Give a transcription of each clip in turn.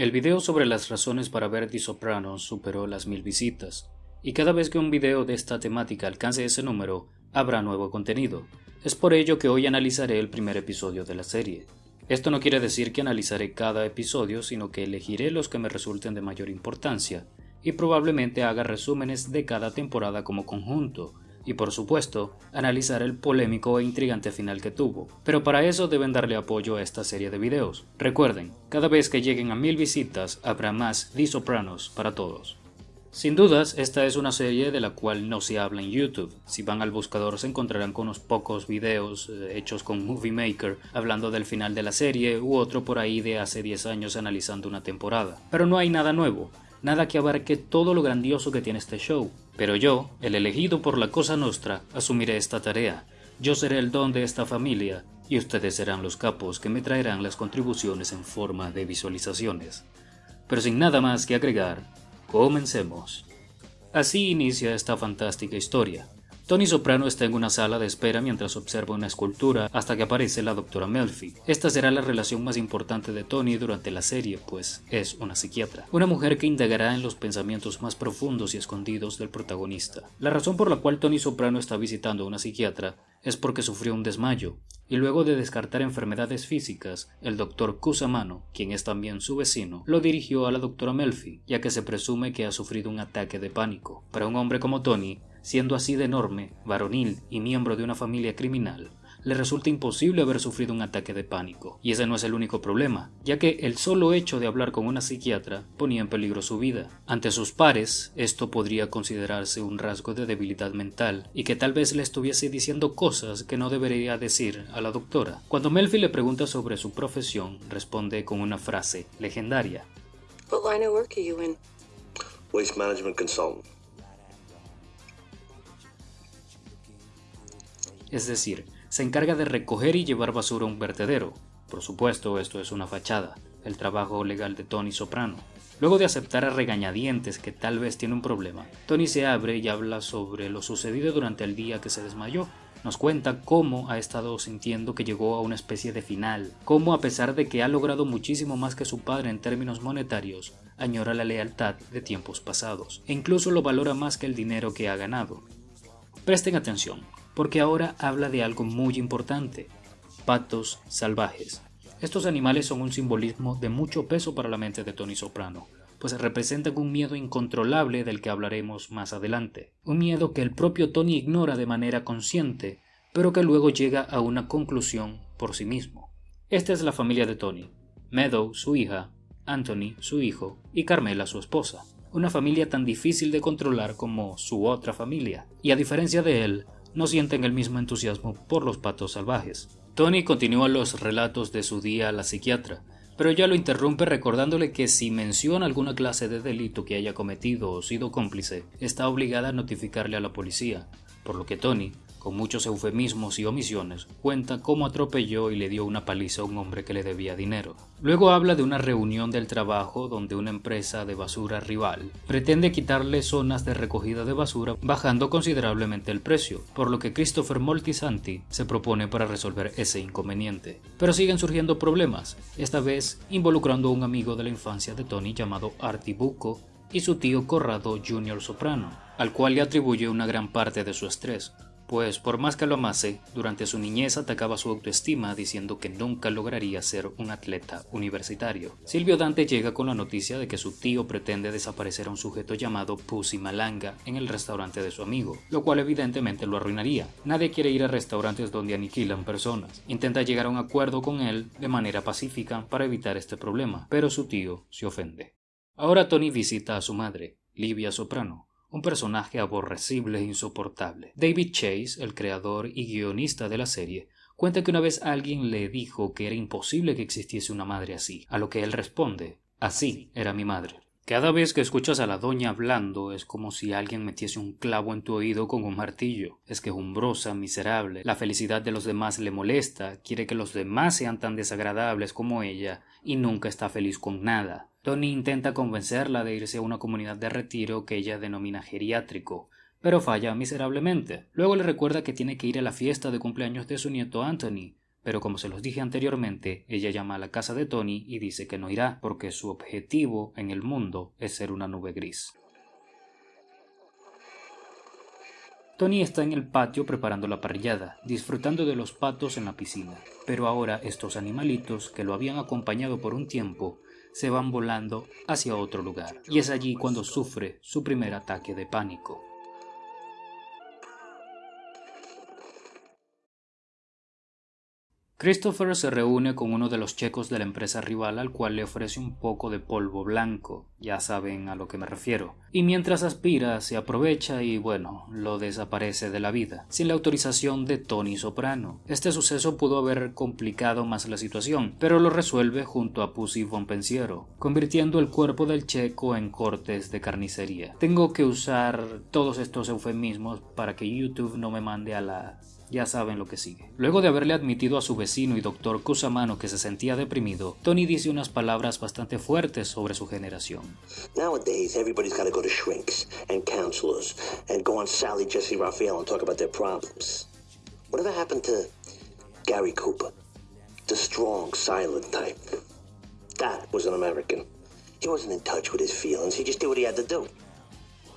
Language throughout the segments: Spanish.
El video sobre las razones para ver The Sopranos superó las mil visitas, y cada vez que un video de esta temática alcance ese número, habrá nuevo contenido. Es por ello que hoy analizaré el primer episodio de la serie. Esto no quiere decir que analizaré cada episodio, sino que elegiré los que me resulten de mayor importancia, y probablemente haga resúmenes de cada temporada como conjunto, y por supuesto, analizar el polémico e intrigante final que tuvo. Pero para eso deben darle apoyo a esta serie de videos. Recuerden, cada vez que lleguen a mil visitas habrá más The Sopranos para todos. Sin dudas, esta es una serie de la cual no se habla en YouTube. Si van al buscador se encontrarán con unos pocos videos eh, hechos con Movie Maker hablando del final de la serie u otro por ahí de hace 10 años analizando una temporada. Pero no hay nada nuevo nada que abarque todo lo grandioso que tiene este show. Pero yo, el elegido por la Cosa Nostra, asumiré esta tarea. Yo seré el don de esta familia, y ustedes serán los capos que me traerán las contribuciones en forma de visualizaciones. Pero sin nada más que agregar, comencemos. Así inicia esta fantástica historia. Tony Soprano está en una sala de espera mientras observa una escultura hasta que aparece la doctora Melfi. Esta será la relación más importante de Tony durante la serie, pues es una psiquiatra. Una mujer que indagará en los pensamientos más profundos y escondidos del protagonista. La razón por la cual Tony Soprano está visitando a una psiquiatra es porque sufrió un desmayo, y luego de descartar enfermedades físicas, el doctor Cusamano, quien es también su vecino, lo dirigió a la doctora Melfi, ya que se presume que ha sufrido un ataque de pánico. Para un hombre como Tony, Siendo así de enorme, varonil y miembro de una familia criminal, le resulta imposible haber sufrido un ataque de pánico. Y ese no es el único problema, ya que el solo hecho de hablar con una psiquiatra ponía en peligro su vida. Ante sus pares, esto podría considerarse un rasgo de debilidad mental y que tal vez le estuviese diciendo cosas que no debería decir a la doctora. Cuando Melfi le pregunta sobre su profesión, responde con una frase legendaria. Waste Management Consultant. Es decir, se encarga de recoger y llevar basura a un vertedero. Por supuesto, esto es una fachada, el trabajo legal de Tony Soprano. Luego de aceptar a regañadientes que tal vez tiene un problema, Tony se abre y habla sobre lo sucedido durante el día que se desmayó. Nos cuenta cómo ha estado sintiendo que llegó a una especie de final, cómo a pesar de que ha logrado muchísimo más que su padre en términos monetarios, añora la lealtad de tiempos pasados, e incluso lo valora más que el dinero que ha ganado. Presten atención, porque ahora habla de algo muy importante, patos salvajes. Estos animales son un simbolismo de mucho peso para la mente de Tony Soprano, pues representan un miedo incontrolable del que hablaremos más adelante, un miedo que el propio Tony ignora de manera consciente, pero que luego llega a una conclusión por sí mismo. Esta es la familia de Tony, Meadow, su hija, Anthony, su hijo, y Carmela, su esposa. Una familia tan difícil de controlar como su otra familia, y a diferencia de él, no sienten el mismo entusiasmo por los patos salvajes. Tony continúa los relatos de su día a la psiquiatra, pero ya lo interrumpe recordándole que si menciona alguna clase de delito que haya cometido o sido cómplice, está obligada a notificarle a la policía, por lo que Tony con muchos eufemismos y omisiones, cuenta cómo atropelló y le dio una paliza a un hombre que le debía dinero. Luego habla de una reunión del trabajo donde una empresa de basura rival pretende quitarle zonas de recogida de basura bajando considerablemente el precio, por lo que Christopher Moltisanti se propone para resolver ese inconveniente. Pero siguen surgiendo problemas, esta vez involucrando a un amigo de la infancia de Tony llamado Artie Bucco y su tío Corrado Jr. Soprano, al cual le atribuye una gran parte de su estrés, pues por más que lo amase, durante su niñez atacaba su autoestima diciendo que nunca lograría ser un atleta universitario. Silvio Dante llega con la noticia de que su tío pretende desaparecer a un sujeto llamado Pussy Malanga en el restaurante de su amigo, lo cual evidentemente lo arruinaría. Nadie quiere ir a restaurantes donde aniquilan personas. Intenta llegar a un acuerdo con él de manera pacífica para evitar este problema, pero su tío se ofende. Ahora Tony visita a su madre, Livia Soprano, un personaje aborrecible e insoportable. David Chase, el creador y guionista de la serie, cuenta que una vez alguien le dijo que era imposible que existiese una madre así, a lo que él responde, así era mi madre. Cada vez que escuchas a la doña hablando es como si alguien metiese un clavo en tu oído con un martillo. Es quejumbrosa, miserable, la felicidad de los demás le molesta, quiere que los demás sean tan desagradables como ella y nunca está feliz con nada. Tony intenta convencerla de irse a una comunidad de retiro que ella denomina geriátrico, pero falla miserablemente. Luego le recuerda que tiene que ir a la fiesta de cumpleaños de su nieto Anthony, pero como se los dije anteriormente, ella llama a la casa de Tony y dice que no irá porque su objetivo en el mundo es ser una nube gris. Tony está en el patio preparando la parrillada, disfrutando de los patos en la piscina, pero ahora estos animalitos que lo habían acompañado por un tiempo se van volando hacia otro lugar, y es allí cuando sufre su primer ataque de pánico. Christopher se reúne con uno de los checos de la empresa rival al cual le ofrece un poco de polvo blanco, ya saben a lo que me refiero, y mientras aspira se aprovecha y bueno, lo desaparece de la vida, sin la autorización de Tony Soprano. Este suceso pudo haber complicado más la situación, pero lo resuelve junto a Pussy Von Pensiero, convirtiendo el cuerpo del checo en cortes de carnicería. Tengo que usar todos estos eufemismos para que YouTube no me mande a la ya saben lo que sigue. Luego de haberle admitido a su vecino y doctor Cusamano que se sentía deprimido, Tony dice unas palabras bastante fuertes sobre su generación. Nowadays, everybody's got to go to shrinks and counselors and go on Sally Jesse Raphael and talk about their problems. Whatever happened to Gary Cooper? The strong, silent type. That was an American. He wasn't in touch with his feelings. He just did what he had to do.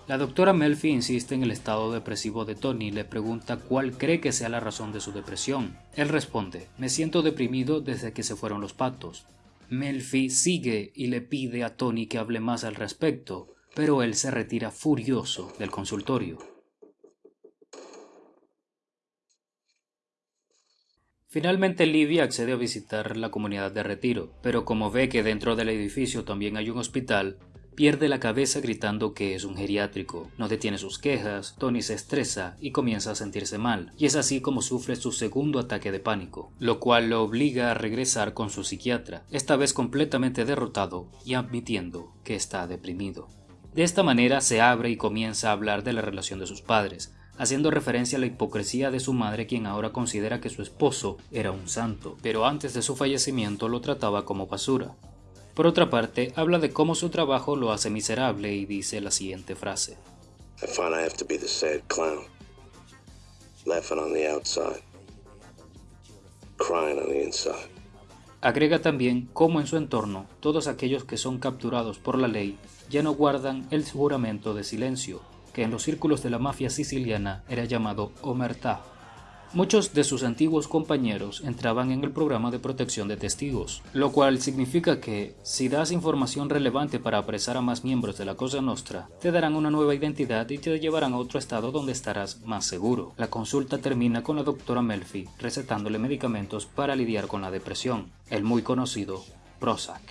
La doctora Melfi insiste en el estado depresivo de Tony y le pregunta cuál cree que sea la razón de su depresión. Él responde, me siento deprimido desde que se fueron los patos. Melfi sigue y le pide a Tony que hable más al respecto, pero él se retira furioso del consultorio. Finalmente Livia accede a visitar la comunidad de retiro, pero como ve que dentro del edificio también hay un hospital, Pierde la cabeza gritando que es un geriátrico, no detiene sus quejas, Tony se estresa y comienza a sentirse mal, y es así como sufre su segundo ataque de pánico, lo cual lo obliga a regresar con su psiquiatra, esta vez completamente derrotado y admitiendo que está deprimido. De esta manera se abre y comienza a hablar de la relación de sus padres, haciendo referencia a la hipocresía de su madre quien ahora considera que su esposo era un santo, pero antes de su fallecimiento lo trataba como basura. Por otra parte, habla de cómo su trabajo lo hace miserable y dice la siguiente frase. Agrega también cómo en su entorno todos aquellos que son capturados por la ley ya no guardan el juramento de silencio, que en los círculos de la mafia siciliana era llamado omertá, Muchos de sus antiguos compañeros entraban en el programa de protección de testigos, lo cual significa que si das información relevante para apresar a más miembros de la Cosa Nostra, te darán una nueva identidad y te llevarán a otro estado donde estarás más seguro. La consulta termina con la doctora Melfi recetándole medicamentos para lidiar con la depresión, el muy conocido Prozac.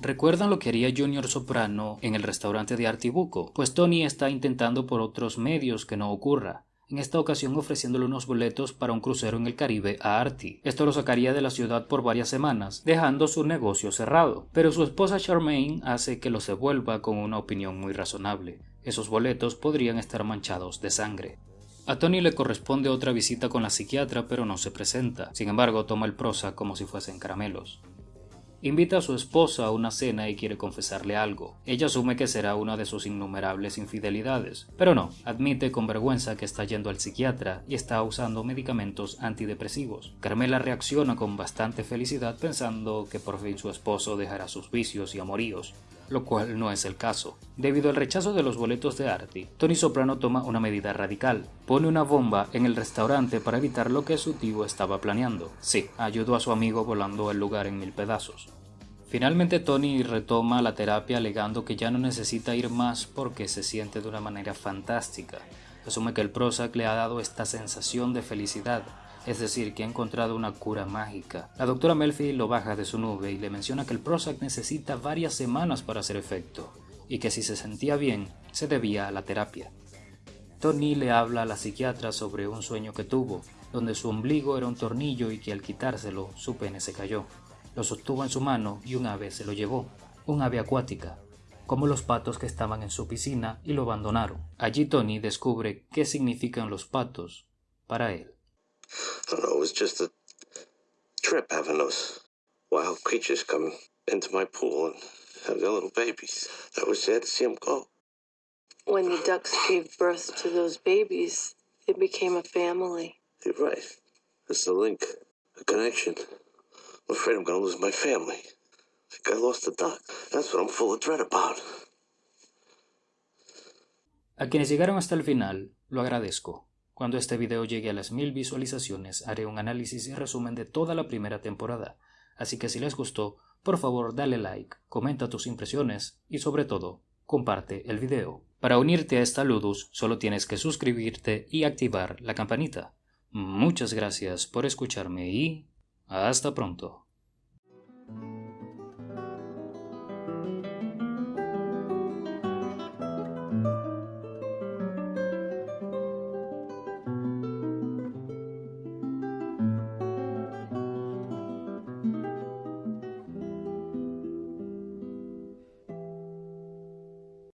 ¿Recuerdan lo que haría Junior Soprano en el restaurante de Artibuco? Pues Tony está intentando por otros medios que no ocurra en esta ocasión ofreciéndole unos boletos para un crucero en el Caribe a Artie. Esto lo sacaría de la ciudad por varias semanas, dejando su negocio cerrado. Pero su esposa Charmaine hace que lo se vuelva con una opinión muy razonable. Esos boletos podrían estar manchados de sangre. A Tony le corresponde otra visita con la psiquiatra, pero no se presenta. Sin embargo, toma el prosa como si fuesen caramelos. Invita a su esposa a una cena y quiere confesarle algo. Ella asume que será una de sus innumerables infidelidades, pero no, admite con vergüenza que está yendo al psiquiatra y está usando medicamentos antidepresivos. Carmela reacciona con bastante felicidad pensando que por fin su esposo dejará sus vicios y amoríos, lo cual no es el caso. Debido al rechazo de los boletos de Artie, Tony Soprano toma una medida radical. Pone una bomba en el restaurante para evitar lo que su tío estaba planeando. Sí, ayudó a su amigo volando el lugar en mil pedazos. Finalmente Tony retoma la terapia alegando que ya no necesita ir más porque se siente de una manera fantástica. Asume que el Prozac le ha dado esta sensación de felicidad, es decir, que ha encontrado una cura mágica. La doctora Melfi lo baja de su nube y le menciona que el Prozac necesita varias semanas para hacer efecto, y que si se sentía bien, se debía a la terapia. Tony le habla a la psiquiatra sobre un sueño que tuvo, donde su ombligo era un tornillo y que al quitárselo su pene se cayó. Lo sostuvo en su mano y un ave se lo llevó, un ave acuática, como los patos que estaban en su piscina y lo abandonaron. Allí Tony descubre qué significan los patos para él. I don't know, it was just a trip having those wild creatures come into my pool and have their little babies. That was sad to see them go. When the ducks gave birth to those babies, it became a family. You're right. It's a link A connection. I'm afraid I'm gonna lose my family. I lost the duck. That's what I'm full of dread about. A quienes llegaron hasta el final, lo agradezco. Cuando este video llegue a las mil visualizaciones, haré un análisis y resumen de toda la primera temporada. Así que si les gustó, por favor dale like, comenta tus impresiones y sobre todo, comparte el video. Para unirte a esta Ludus solo tienes que suscribirte y activar la campanita. Muchas gracias por escucharme y hasta pronto.